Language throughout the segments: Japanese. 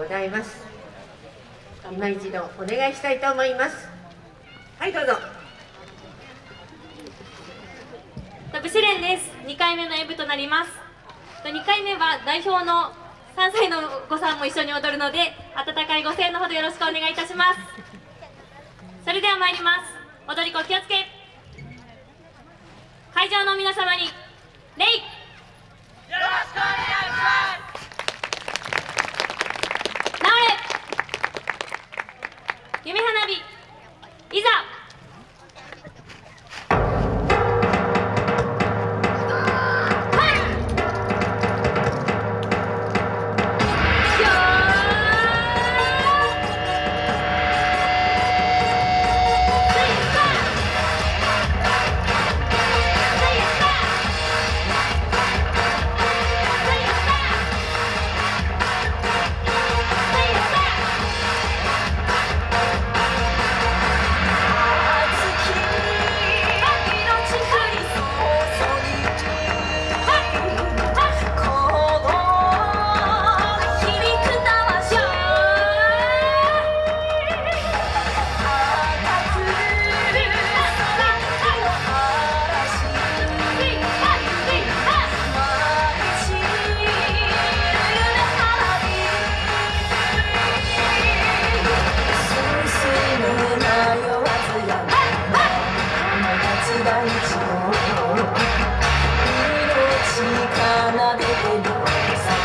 ございます。今一度お願いしたいと思います。はいどうぞ。ブシレンです。2回目の演舞となります。2回目は代表の3歳のお子さんも一緒に踊るので温かいご声援のほどよろしくお願いいたします。それでは参ります。踊り子気をつけ。会場の皆様に礼。よろしくお願いします It's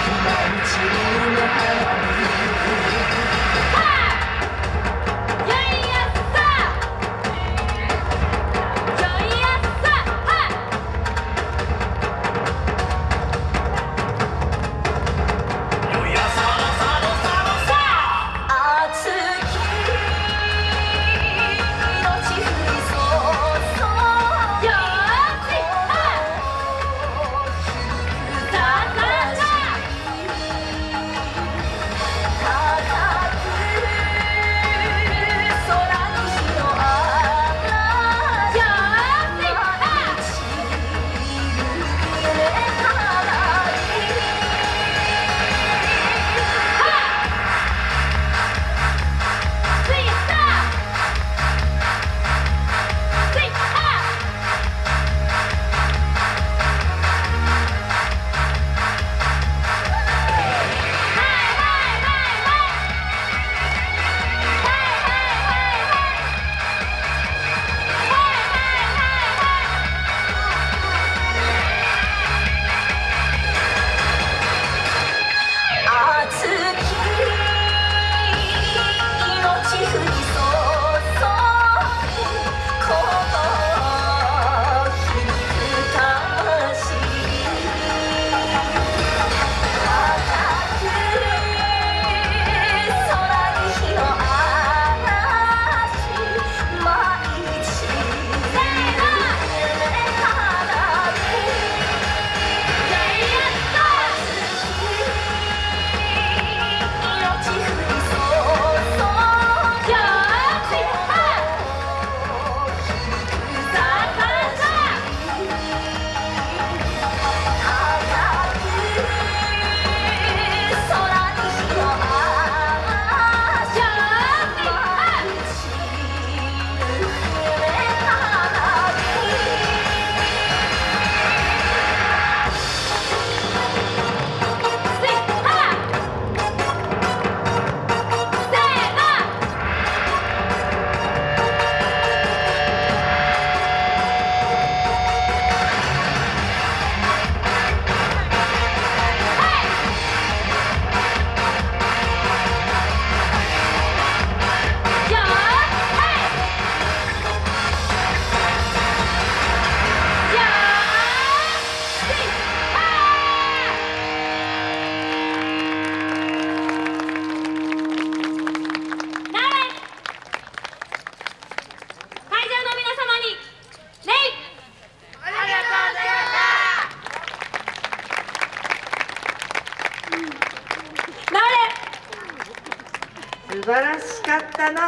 素晴らしかったな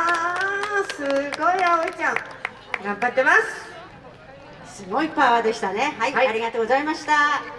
すごい葵ちゃん。頑張ってます。すごいパワーでしたね。はい、はい、ありがとうございました